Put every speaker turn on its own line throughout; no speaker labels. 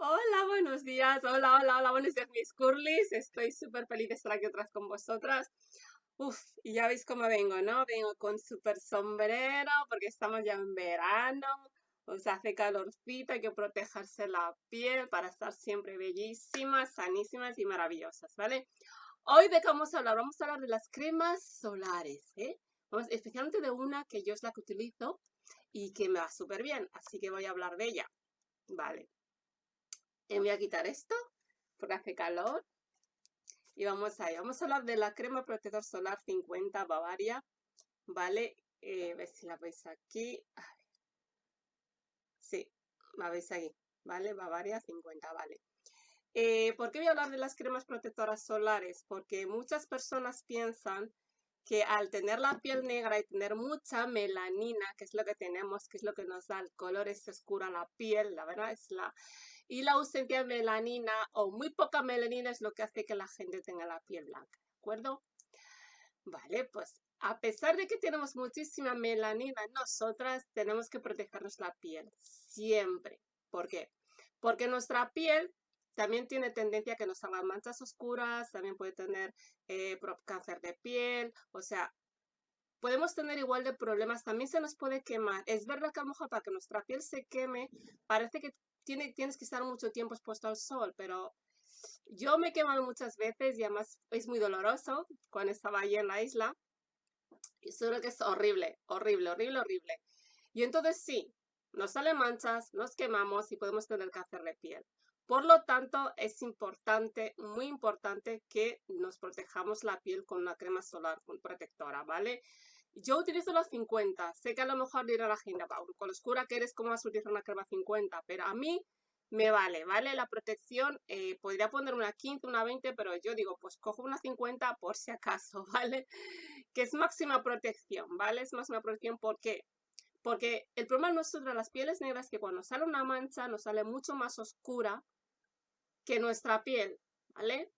Hola, buenos días. Hola, hola, hola, buenos días, mis curlis. Estoy súper feliz de estar aquí otra vez con vosotras. Uf, y ya veis cómo vengo, ¿no? Vengo con súper sombrero porque estamos ya en verano. O hace calorcito, hay que protegerse la piel para estar siempre bellísimas, sanísimas y maravillosas, ¿vale? Hoy de qué vamos a hablar? Vamos a hablar de las cremas solares, ¿eh? Vamos, especialmente de una que yo es la que utilizo y que me va súper bien, así que voy a hablar de ella. Vale. Y voy a quitar esto porque hace calor. Y vamos ahí. Vamos a hablar de la crema protector solar 50 Bavaria. ¿Vale? Eh, a si la veis aquí. Sí, la veis ahí. ¿Vale? Bavaria 50, vale. Eh, ¿Por qué voy a hablar de las cremas protectoras solares? Porque muchas personas piensan que al tener la piel negra y tener mucha melanina, que es lo que tenemos, que es lo que nos da el color ese oscuro a la piel, la verdad es la... Y la ausencia de melanina o muy poca melanina es lo que hace que la gente tenga la piel blanca, ¿de acuerdo? Vale, pues a pesar de que tenemos muchísima melanina, nosotras tenemos que protegernos la piel siempre. ¿Por qué? Porque nuestra piel también tiene tendencia a que nos hagan manchas oscuras, también puede tener eh, cáncer de piel, o sea, podemos tener igual de problemas, también se nos puede quemar. Es verdad que a para que nuestra piel se queme, parece que tiene, tienes que estar mucho tiempo expuesto al sol, pero yo me he quemado muchas veces y además es muy doloroso cuando estaba allí en la isla. Y seguro que es horrible, horrible, horrible, horrible. Y entonces sí, nos salen manchas, nos quemamos y podemos tener cáncer de piel. Por lo tanto, es importante, muy importante que nos protejamos la piel con una crema solar protectora, ¿vale? Yo utilizo los 50. Sé que a lo mejor dirá la gente, con lo oscura que eres, ¿cómo vas a utilizar una crema 50? Pero a mí me vale, ¿vale? La protección, eh, podría poner una 15, una 20, pero yo digo, pues cojo una 50 por si acaso, ¿vale? Que es máxima protección, ¿vale? Es máxima protección, ¿por qué? Porque el problema nuestro de las pieles negras es que cuando sale una mancha nos sale mucho más oscura que nuestra piel, ¿vale?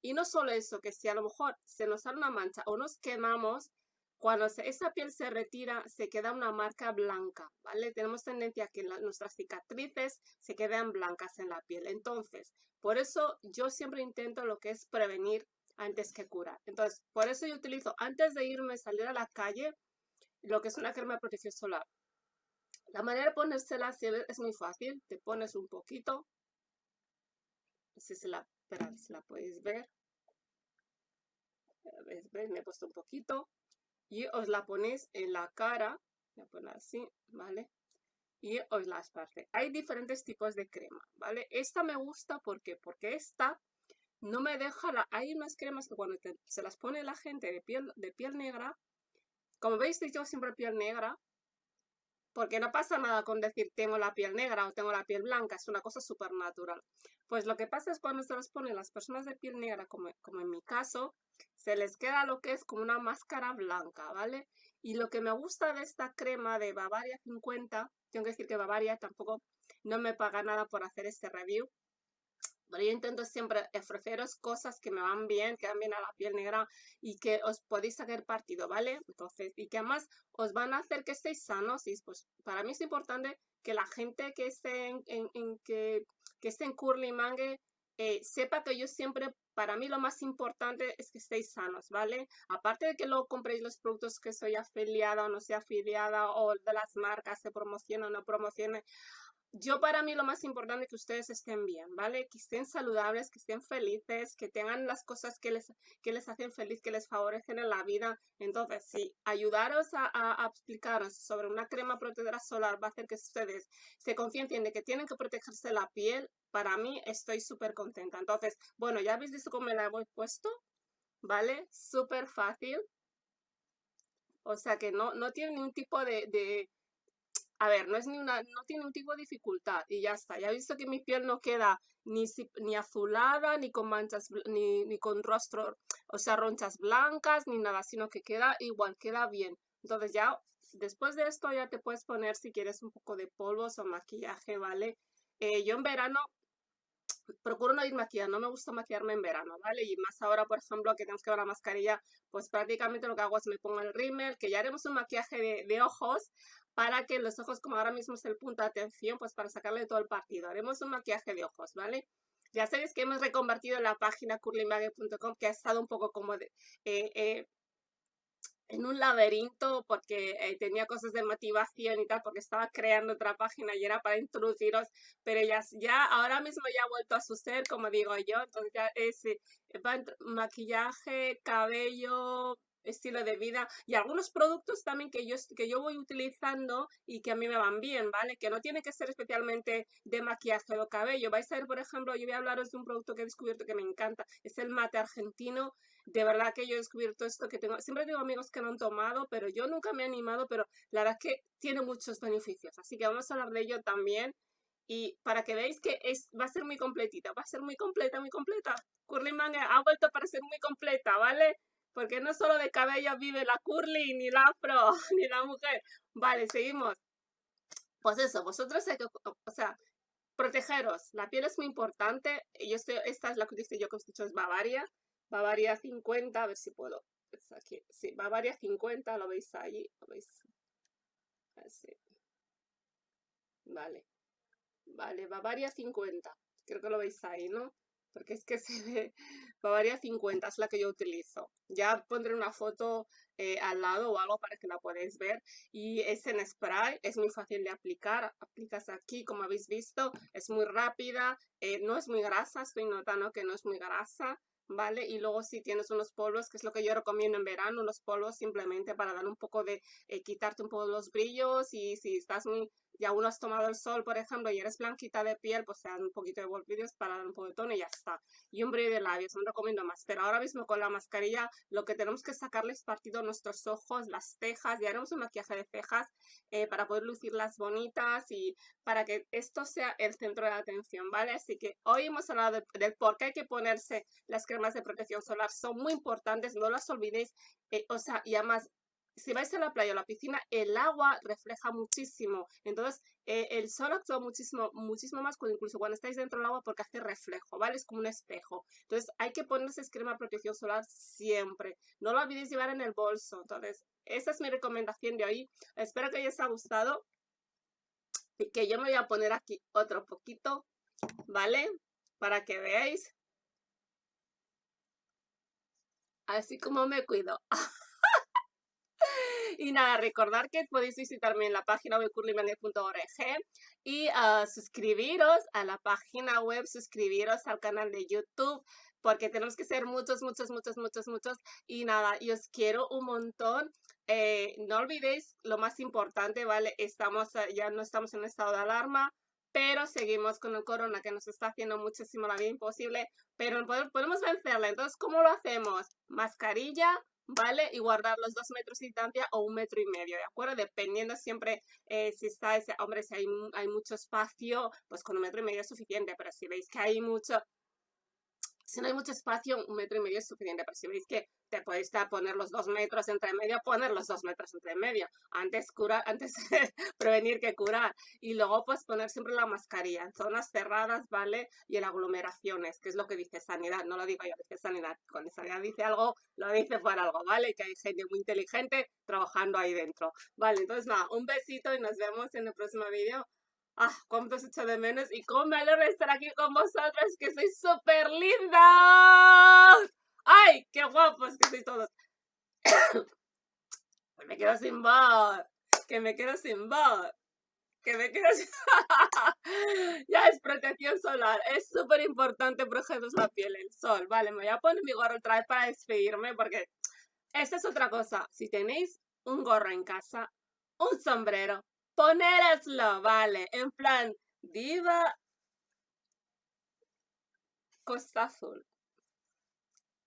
Y no solo eso, que si a lo mejor se nos sale una mancha o nos quemamos, cuando esa piel se retira, se queda una marca blanca, ¿vale? Tenemos tendencia a que nuestras cicatrices se queden blancas en la piel. Entonces, por eso yo siempre intento lo que es prevenir antes que curar. Entonces, por eso yo utilizo, antes de irme, salir a la calle, lo que es una crema de protección solar. La manera de ponérsela es muy fácil. Te pones un poquito, si se la, si la podéis ver. Me he puesto un poquito. Y os la ponéis en la cara. La pongo así, ¿vale? Y os la esparce. Hay diferentes tipos de crema, ¿vale? Esta me gusta porque, porque esta no me deja... La, hay unas cremas que cuando se las pone la gente de piel, de piel negra, como veis, yo siempre piel negra, porque no pasa nada con decir tengo la piel negra o tengo la piel blanca, es una cosa súper natural. Pues lo que pasa es cuando se las ponen las personas de piel negra, como, como en mi caso, se les queda lo que es como una máscara blanca, ¿vale? Y lo que me gusta de esta crema de Bavaria 50, tengo que decir que Bavaria tampoco no me paga nada por hacer este review, pero yo intento siempre ofreceros cosas que me van bien, que van bien a la piel negra y que os podéis sacar partido, ¿vale? Entonces, y que además os van a hacer que estéis sanos y pues para mí es importante que la gente que esté en, que, que esté en Curly Mangue eh, sepa que yo siempre, para mí lo más importante es que estéis sanos, ¿vale? Aparte de que luego compréis los productos que soy afiliada o no sea afiliada o de las marcas se promociona o no promocione, yo para mí lo más importante es que ustedes estén bien, ¿vale? Que estén saludables, que estén felices, que tengan las cosas que les, que les hacen feliz, que les favorecen en la vida. Entonces, sí, ayudaros a, a, explicaros sobre una crema protectora solar va a hacer que ustedes se conciencien de que tienen que protegerse la piel. Para mí estoy súper contenta. Entonces, bueno, ya habéis visto cómo me la he puesto, ¿vale? Súper fácil. O sea que no, no tiene ningún tipo de a ver, no es ni una, no tiene un tipo de dificultad y ya está. Ya he visto que mi piel no queda ni, azulada, ni con manchas, ni, ni con rostro, o sea, ronchas blancas, ni nada, sino que queda igual, queda bien. Entonces ya, después de esto ya te puedes poner si quieres un poco de polvos o maquillaje, ¿vale? Eh, yo en verano procuro no ir maquillada, no me gusta maquillarme en verano, ¿vale? Y más ahora, por ejemplo, que tenemos que ver la mascarilla, pues prácticamente lo que hago es me pongo el rímel, que ya haremos un maquillaje de ojos, para que los ojos, como ahora mismo es el punto de atención, pues para sacarle todo el partido. Haremos un maquillaje de ojos, ¿vale? Ya sabéis que hemos reconvertido la página curlymage.com que ha estado un poco como eh, eh, en un laberinto porque eh, tenía cosas de motivación y tal, porque estaba creando otra página y era para introduciros, pero ya, ya ahora mismo ya ha vuelto a su ser, como digo yo, entonces ya es maquillaje, cabello, estilo de vida y algunos productos también que yo, que yo voy utilizando y que a mí me van bien, ¿vale? Que no tiene que ser especialmente de maquillaje o cabello. Vais a ver, por ejemplo, yo voy a hablaros de un producto que he descubierto que me encanta. Es el mate argentino. De verdad que yo he descubierto esto que tengo. Siempre tengo amigos que lo han tomado, pero yo nunca me he animado, pero la verdad es que tiene muchos beneficios. Así que vamos a hablar de ello también. Y para que veáis que es, va a ser muy completita, va a ser muy completa, muy completa. Curly Manga ha vuelto para ser muy completa, ¿vale? Porque no solo de cabello vive la curly, ni la afro, ni la mujer. Vale, seguimos. Pues eso, vosotros hay que, o sea, protegeros. La piel es muy importante. Yo estoy, esta es la que dice yo que os he dicho, es Bavaria. Bavaria 50, a ver si puedo. Aquí. Sí, Bavaria 50, lo veis ahí. Lo veis. Así. Vale. Vale, Bavaria 50. Creo que lo veis ahí, ¿no? Porque es que se ve, Bavaria 50 es la que yo utilizo. Ya pondré una foto eh, al lado o algo para que la podáis ver. Y es en spray, es muy fácil de aplicar. Aplicas aquí, como habéis visto, es muy rápida, eh, no es muy grasa, estoy notando que no es muy grasa. ¿Vale? Y luego si tienes unos polvos, que es lo que yo recomiendo en verano, los polvos simplemente para dar un poco de, eh, quitarte un poco los brillos y si estás muy ya uno has tomado el sol, por ejemplo, y eres blanquita de piel, pues se dan un poquito de volvidos para dar un poco de tono y ya está. Y un brillo de labios, no recomiendo más. Pero ahora mismo con la mascarilla lo que tenemos que sacarles partido nuestros ojos, las cejas, y haremos un maquillaje de cejas eh, para poder lucirlas bonitas y para que esto sea el centro de atención, ¿vale? Así que hoy hemos hablado del por qué hay que ponerse las cremas de protección solar. Son muy importantes, no las olvidéis. Eh, o sea, y además si vais a la playa o la piscina, el agua refleja muchísimo. Entonces, eh, el sol actúa muchísimo, muchísimo más cuando, incluso cuando estáis dentro del agua porque hace reflejo, ¿vale? Es como un espejo. Entonces, hay que ponerse crema de protección solar siempre. No lo olvidéis llevar en el bolso. Entonces, esa es mi recomendación de hoy. Espero que os haya gustado. Y que yo me voy a poner aquí otro poquito, ¿vale? Para que veáis. Así como me cuido. Y nada, recordar que podéis visitarme en la página web curlymanet.org y uh, suscribiros a la página web, suscribiros al canal de YouTube porque tenemos que ser muchos, muchos, muchos, muchos, muchos. Y nada, y os quiero un montón. Eh, no olvidéis lo más importante, ¿vale? Estamos, ya no estamos en estado de alarma, pero seguimos con el corona que nos está haciendo muchísimo la vida imposible, pero podemos vencerla. Entonces, ¿cómo lo hacemos? Mascarilla, ¿vale? Y guardar los dos metros de distancia o un metro y medio, ¿de acuerdo? Dependiendo siempre eh, si está ese, hombre, si hay, hay mucho espacio, pues con un metro y medio es suficiente, pero si veis que hay mucho, si no hay mucho espacio, un metro y medio es suficiente, pero si veis que te podéis poner los dos metros entre medio, poner los dos metros entre medio. Antes curar, antes prevenir que curar. Y luego pues poner siempre la mascarilla en zonas cerradas, ¿vale? Y en aglomeraciones, que es lo que dice sanidad. No lo digo yo, dice sanidad. Cuando sanidad dice algo, lo dice por algo, ¿vale? Que hay gente muy inteligente trabajando ahí dentro. Vale, entonces nada, un besito y nos vemos en el próximo vídeo. Ah, cuánto os echo de menos y cómo me alegro de estar aquí con vosotros, que sois súper lindas. ¡Ay, qué guapos que sois todos! me quedo sin voz, que me quedo sin voz, que me quedo sin... ya es protección solar, es súper importante protegeros la piel, el sol. Vale, me voy a poner mi gorro otra vez para despedirme porque esta es otra cosa. Si tenéis un gorro en casa, un sombrero, ponéroslo, vale, en plan, diva Costa Azul.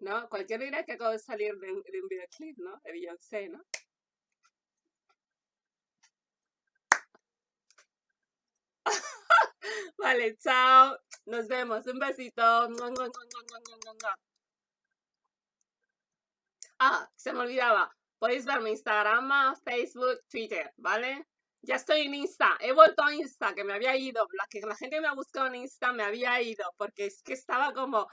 ¿No? Cualquier dirá que acabo de salir de, de un videoclip, ¿no? De Beyoncé, ¿no? vale, chao. Nos vemos. Un besito. Ah, se me olvidaba. Podéis ver mi Instagram, Facebook, Twitter, ¿vale? Ya estoy en Insta, he vuelto a Insta, que me había ido, la que la gente me ha buscado en Insta me había ido, porque es que estaba como,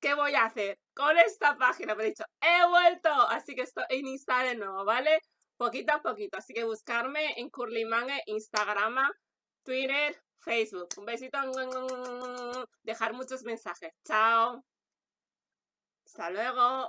¿qué voy a hacer con esta página? Me he dicho, he vuelto, así que estoy en Insta de nuevo, ¿vale? poquito a poquito. Así que buscarme en Curlymangue, Instagram, Twitter, Facebook. Un besito. Dejar muchos mensajes. Chao. Hasta luego.